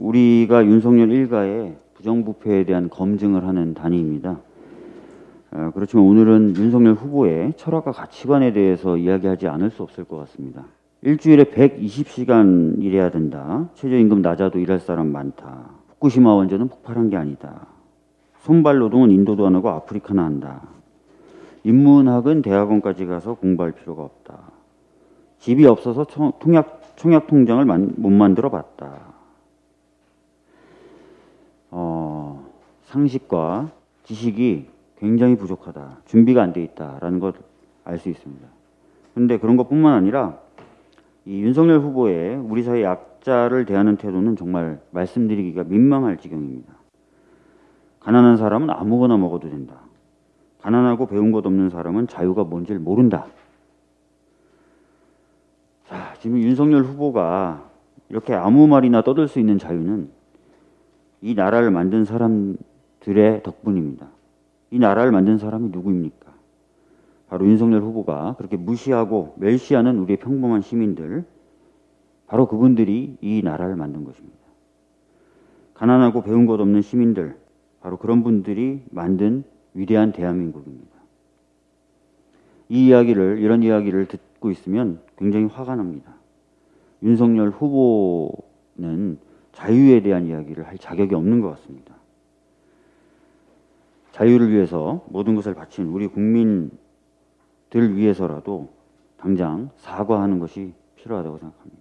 우리가 윤석열 일가의 부정부패에 대한 검증을 하는 단위입니다. 어, 그렇지만 오늘은 윤석열 후보의 철학과 가치관에 대해서 이야기하지 않을 수 없을 것 같습니다. 일주일에 120시간 일해야 된다. 최저임금 낮아도 일할 사람 많다. 후쿠시마 원전은 폭발한 게 아니다. 손발 노동은 인도도 안 하고 아프리카나 한다. 인문학은 대학원까지 가서 공부할 필요가 없다. 집이 없어서 청, 통약, 청약 통장을 만, 못 만들어 봤다. 어, 상식과 지식이 굉장히 부족하다. 준비가 안 돼 있다라는 걸 알 수 있습니다. 그런데 그런 것뿐만 아니라 이 윤석열 후보의 우리 사회 약자를 대하는 태도는 정말 말씀드리기가 민망할 지경입니다. 가난한 사람은 아무거나 먹어도 된다. 가난하고 배운 것 없는 사람은 자유가 뭔지를 모른다. 자, 지금 윤석열 후보가 이렇게 아무 말이나 떠들 수 있는 자유는 이 나라를 만든 사람 들의 덕분입니다. 이 나라를 만든 사람이 누구입니까? 바로 윤석열 후보가 그렇게 무시하고 멸시하는 우리의 평범한 시민들, 바로 그분들이 이 나라를 만든 것입니다. 가난하고 배운 것 없는 시민들, 바로 그런 분들이 만든 위대한 대한민국입니다. 이 이야기를, 이런 이야기를 듣고 있으면 굉장히 화가 납니다. 윤석열 후보는 자유에 대한 이야기를 할 자격이 없는 것 같습니다. 자유를 위해서 모든 것을 바친 우리 국민들 위해서라도 당장 사과하는 것이 필요하다고 생각합니다.